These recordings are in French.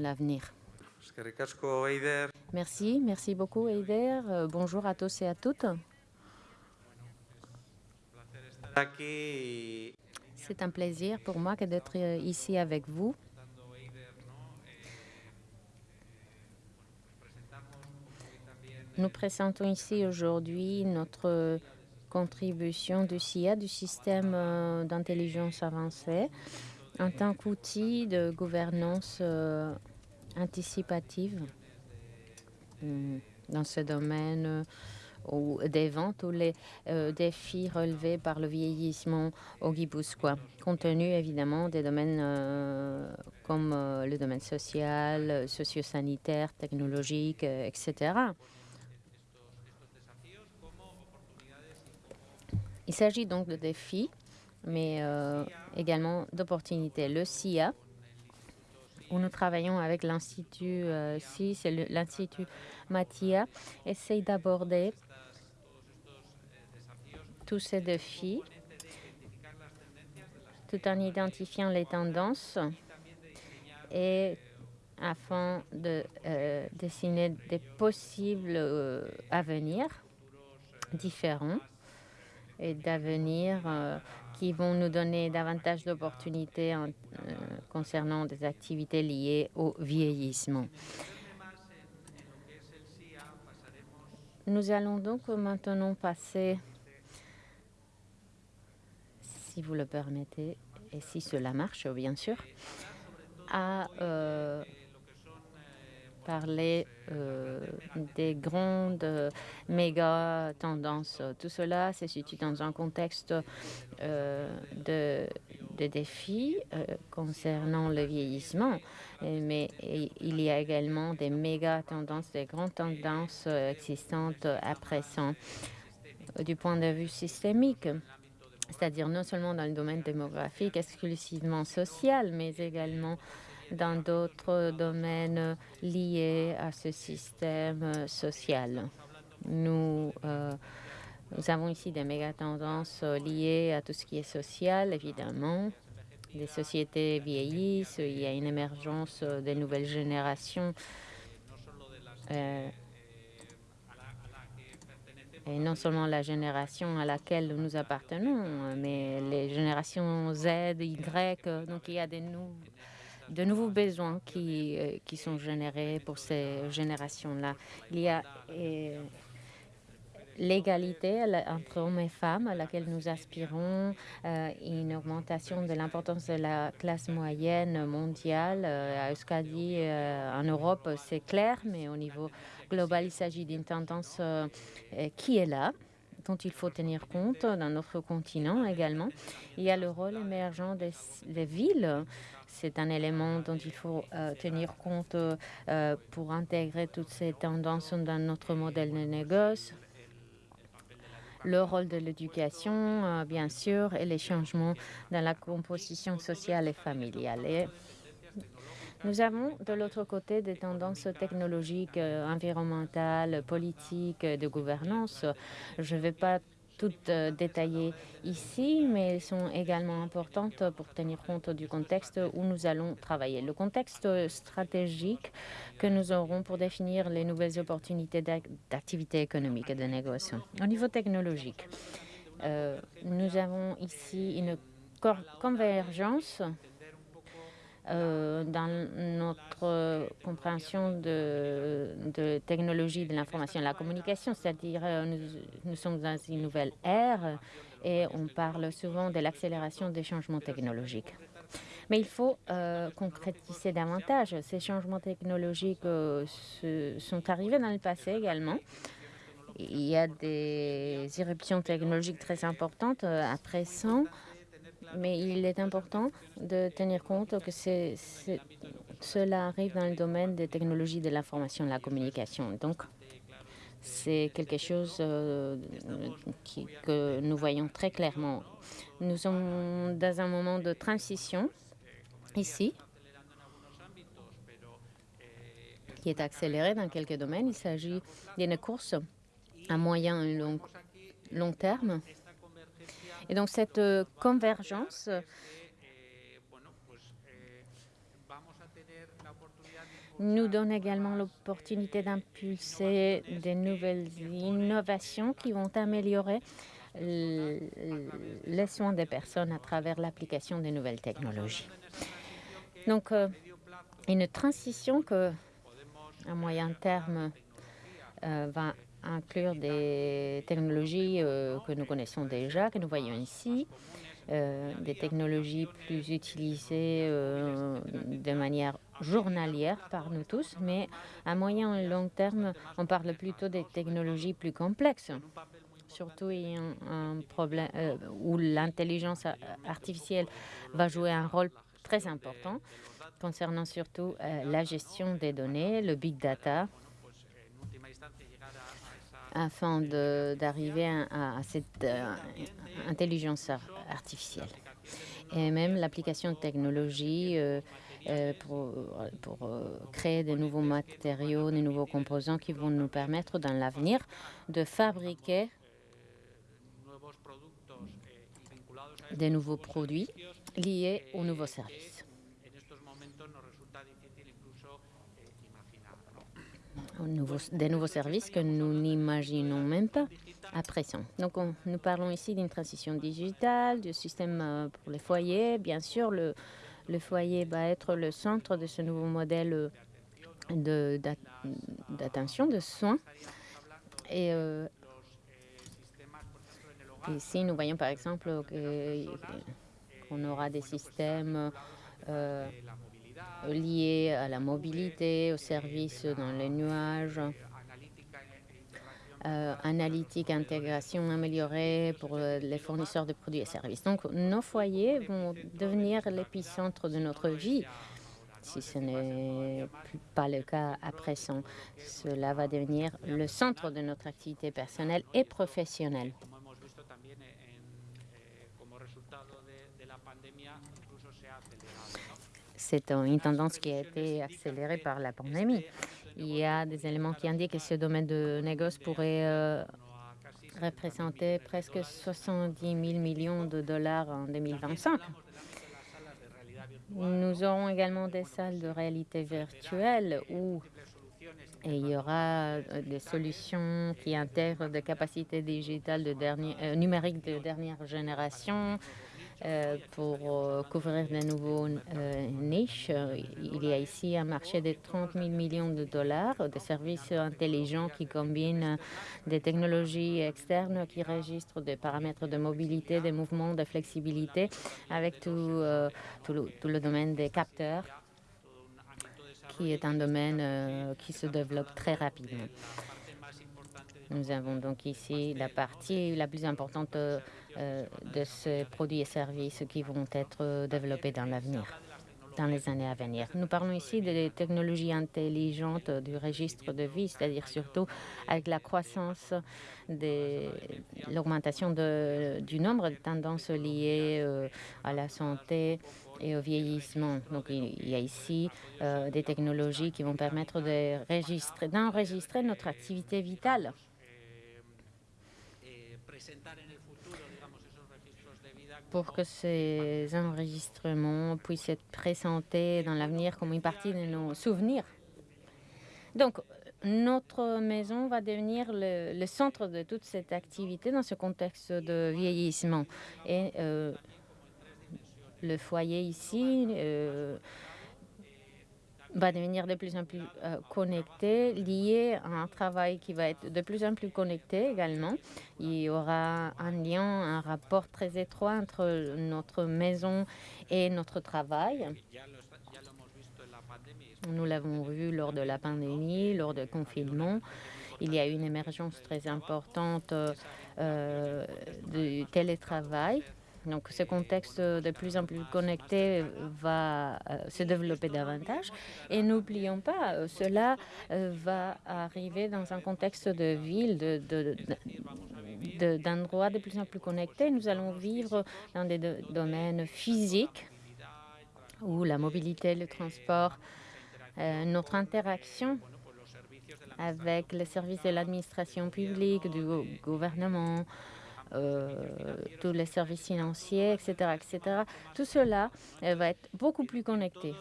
l'avenir. Merci, merci beaucoup Eider. Euh, bonjour à tous et à toutes. C'est un plaisir pour moi d'être euh, ici avec vous. Nous présentons ici aujourd'hui notre contribution du CIA, du système euh, d'intelligence avancée, en tant qu'outil de gouvernance anticipative hmm, dans ce domaine euh, ou des ventes ou les défis relevés par le vieillissement au Guipuscoa, compte tenu évidemment des domaines comme le domaine social, socio-sanitaire, technologique, etc. Il s'agit donc de défis, mais euh, également d'opportunités. Le CIA, où nous travaillons avec l'Institut euh, c'est l'Institut Matia, essaye d'aborder tous ces défis tout en identifiant les tendances et afin de euh, dessiner des possibles euh, avenirs différents et d'avenir euh, qui vont nous donner davantage d'opportunités euh, concernant des activités liées au vieillissement. Nous allons donc maintenant passer, si vous le permettez, et si cela marche, bien sûr, à euh, parler euh, des grandes euh, méga tendances. Tout cela se situe dans un contexte euh, de, de, défis concernant le vieillissement, mais il y a également des méga tendances, des grandes tendances existantes à présent du point de vue systémique c'est-à-dire non seulement dans le domaine démographique exclusivement social, mais également dans d'autres domaines liés à ce système social. Nous, euh, nous avons ici des méga-tendances liées à tout ce qui est social, évidemment. Les sociétés vieillissent, il y a une émergence des nouvelles générations. Euh, et non seulement la génération à laquelle nous appartenons, mais les générations Z, Y. Donc il y a des, nouveaux de nouveaux besoins qui, euh, qui sont générés pour ces générations-là. Il y a euh, l'égalité entre hommes et femmes à laquelle nous aspirons, euh, une augmentation de l'importance de la classe moyenne mondiale. à Euskadi, en Europe, c'est clair, mais au niveau global, il s'agit d'une tendance qui est là dont il faut tenir compte dans notre continent également. Il y a le rôle émergent des, villes c'est un élément dont il faut euh, tenir compte euh, pour intégrer toutes ces tendances dans notre modèle de négoce. Le rôle de l'éducation, euh, bien sûr, et les changements dans la composition sociale et familiale. Nous avons de l'autre côté des tendances technologiques, environnementales, politiques, de gouvernance. Je ne vais pas toutes euh, détaillées ici, mais elles sont également importantes pour tenir compte du contexte où nous allons travailler. Le contexte stratégique que nous aurons pour définir les nouvelles opportunités d'activité économique et de négociation. Au niveau technologique, euh, nous avons ici une convergence euh, dans notre compréhension de, de technologie de l'information et de la communication, c'est-à-dire euh, nous, nous, sommes dans une nouvelle ère et on parle souvent de l'accélération des changements technologiques. Mais il faut euh, concrétiser davantage. Ces changements technologiques euh, sont arrivés dans le passé également. Il y a des éruptions technologiques très importantes à présent mais il est important de tenir compte que cela arrive dans le domaine des technologies de l'information et de la communication. Donc, c'est quelque chose euh, que nous voyons très clairement. Nous sommes dans un moment de transition ici, qui est accéléré dans quelques domaines. Il s'agit d'une course à moyen et long, long terme et donc cette euh, convergence nous donne également l'opportunité d'impulser des nouvelles innovations qui vont améliorer les soins des personnes à travers l'application des nouvelles technologies. Donc, euh, une transition que, à moyen terme, euh, va inclure des technologies euh, que nous connaissons déjà, que nous voyons ici, des technologies plus utilisées de manière journalière par nous tous, mais à moyen et long terme, on parle plutôt des technologies plus complexes. Surtout un problème euh, où l'intelligence artificielle va jouer un rôle très important concernant surtout euh, la gestion des données, le big data, afin d'arriver à, cette euh, intelligence artificielle. Et même l'application de technologies pour, pour créer de nouveaux matériaux, de nouveaux composants qui vont nous permettre dans l'avenir de fabriquer des nouveaux produits liés aux nouveaux services. Des nouveaux services que nous n'imaginons même pas à présent. Donc, nous parlons ici d'une transition digitale, du système euh, pour les foyers. Bien sûr, le, foyer va être le centre de ce nouveau modèle d'attention, de, soins. Et euh, Ici, nous voyons par exemple qu'on aura des systèmes euh, liés à la mobilité, aux services dans les nuages, euh, analytique, intégration améliorée pour euh, les fournisseurs de produits et services. Donc, nos foyers vont devenir l'épicentre de notre vie. Si ce n'est pas le cas à présent, cela va devenir le centre de notre activité personnelle et professionnelle. C'est une tendance qui a été accélérée par la pandémie. Il y a des éléments qui indiquent que ce domaine de négoce pourrait euh, représenter presque 70 000 millions de dollars en 2025. Nous aurons également des salles de réalité virtuelle où il y aura euh, des solutions qui intègrent des capacités digitales de euh, numériques de dernière génération, pour euh, couvrir de nouveaux euh, niches. Il y a ici un marché de 30 000 millions de dollars de services intelligents qui combinent des technologies externes qui registrent des paramètres de mobilité, des mouvements, de flexibilité avec tout, tout, le, domaine des capteurs qui est un domaine qui se développe très rapidement. Nous avons donc ici la partie la plus importante euh, de ces produits et services qui vont être développés dans l'avenir dans les années à venir. Nous parlons ici des technologies intelligentes du registre de vie, c'est-à-dire surtout avec la croissance de l'augmentation du nombre de tendances liées euh, à la santé et au vieillissement. Donc, il y a ici euh, des technologies qui vont permettre d'enregistrer notre activité vitale pour que ces enregistrements puissent être présentés dans l'avenir comme une partie de nos souvenirs. Donc, notre maison va devenir le, centre de toute cette activité dans ce contexte de vieillissement. Et euh, le foyer ici euh, va devenir de plus en plus euh, connecté, lié à un travail qui va être de plus en plus connecté également. Il y aura un lien, un rapport très étroit entre notre maison et notre travail. Nous l'avons vu lors de la pandémie, lors du confinement. Il y a eu une émergence très importante euh, du télétravail donc ce contexte de plus en plus connecté va euh, se développer davantage. Et n'oublions pas, euh, cela euh, va arriver dans un contexte de ville, d'endroits de, de, plus en plus connectés. Nous allons vivre dans des domaines physiques où la mobilité, le transport, notre interaction avec les services de l'administration publique, du gouvernement, tous les services financiers, etc., etc. Tout cela va être beaucoup plus connecté.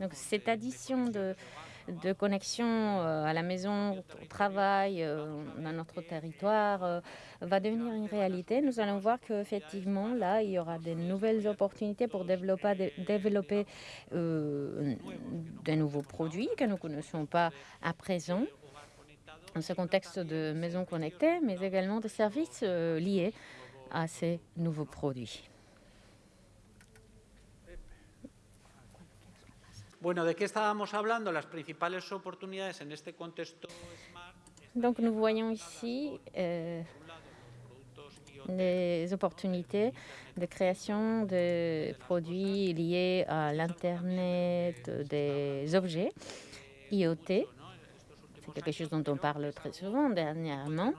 Donc cette addition de, de connexion euh, à la maison, au travail, euh, dans notre territoire, euh, va devenir une réalité. Nous allons voir qu'effectivement, là, il y aura de nouvelles opportunités pour développer, développer de nouveaux produits que nous ne connaissons pas à présent dans ce contexte de maisons connectées, mais également de services liés à ces nouveaux produits. Donc nous voyons ici euh, les opportunités de création de produits liés à l'Internet des objets, IoT. C'est quelque chose dont on parle très souvent dernièrement.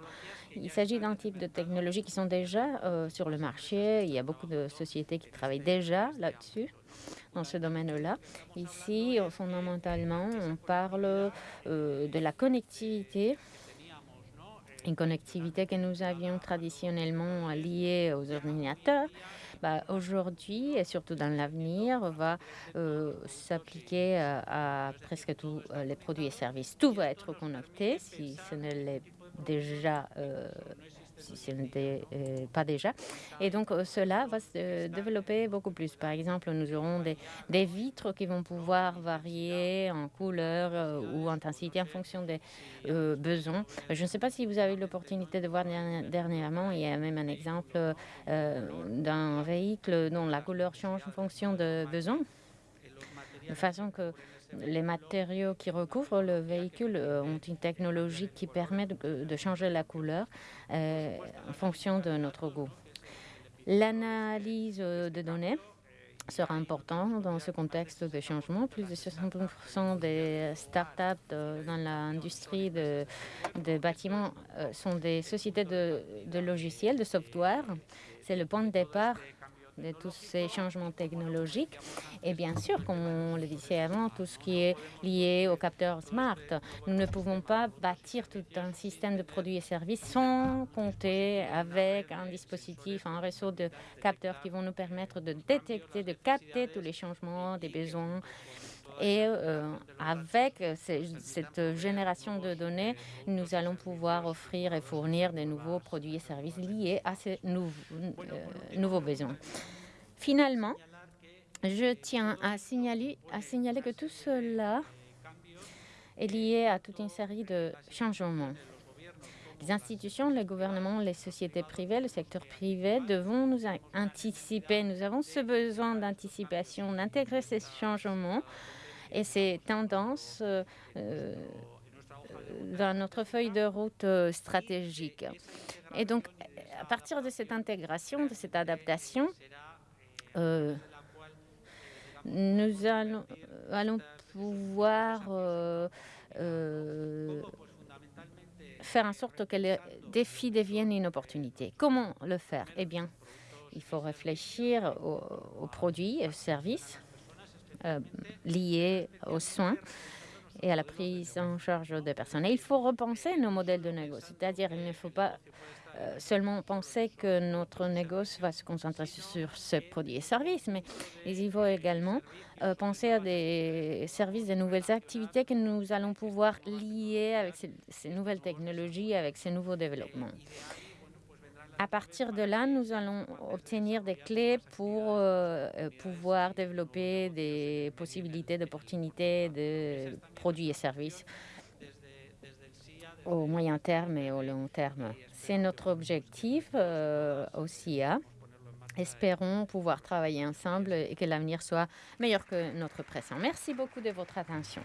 Il s'agit d'un type de technologie qui sont déjà euh, sur le marché. Il y a beaucoup de sociétés qui travaillent déjà là-dessus dans ce domaine-là. Ici, fondamentalement, on parle euh, de la connectivité une connectivité que nous avions traditionnellement liée aux ordinateurs, bah, aujourd'hui et surtout dans l'avenir, va euh, s'appliquer à, presque tous les produits et services. Tout va être connecté, si ce ne déjà si ce n'était euh, pas déjà. Et donc, euh, cela va se développer beaucoup plus. Par exemple, nous aurons des, vitres qui vont pouvoir varier en couleur euh, ou intensité en fonction des besoins. Je ne sais pas si vous avez eu l'opportunité de voir dernièrement, il y a même un exemple d'un véhicule dont la couleur change en fonction de besoins. De façon que les matériaux qui recouvrent le véhicule euh, ont une technologie qui permet de, changer la couleur euh, en fonction de notre goût. L'analyse euh, de données sera importante dans ce contexte de changement. Plus de 60% des startups dans l'industrie des de bâtiments sont des sociétés de, de logiciels, de software. C'est le point de départ de tous ces changements technologiques. Et bien sûr, comme on le disait avant, tout ce qui est lié aux capteurs smart. Nous ne pouvons pas bâtir tout un système de produits et services sans compter avec un dispositif, un réseau de capteurs qui vont nous permettre de détecter, de capter tous les changements des besoins et euh, avec cette génération de données, nous allons pouvoir offrir et fournir de nouveaux produits et services liés à ces nouveaux, euh, nouveaux besoins. Finalement, je tiens à signaler, à signaler que tout cela est lié à toute une série de changements. Les institutions, les gouvernements, les sociétés privées, le secteur privé devront nous anticiper. Nous avons ce besoin d'anticipation, d'intégrer ces changements et ces tendances euh, euh, dans notre feuille de route euh, stratégique. Et donc, à partir de cette intégration, de cette adaptation, nous allons, pouvoir faire en sorte que les défis deviennent une opportunité. Comment le faire? Eh bien, il faut réfléchir aux, aux produits et aux services euh, liées aux soins et à la prise en charge des personnes. Et il faut repenser nos modèles de négoce, c'est-à-dire il ne faut pas euh, seulement penser que notre négoce va se concentrer sur ces produits et services, mais il faut également euh, penser à des services, des nouvelles activités que nous allons pouvoir lier avec ces, ces nouvelles technologies, avec ces nouveaux développements. À partir de là, nous allons obtenir des clés pour euh, euh, pouvoir développer des possibilités d'opportunités de produits et services au moyen terme et au long terme. C'est notre objectif euh, au CIA. Espérons pouvoir travailler ensemble et que l'avenir soit meilleur que notre présent. Merci beaucoup de votre attention.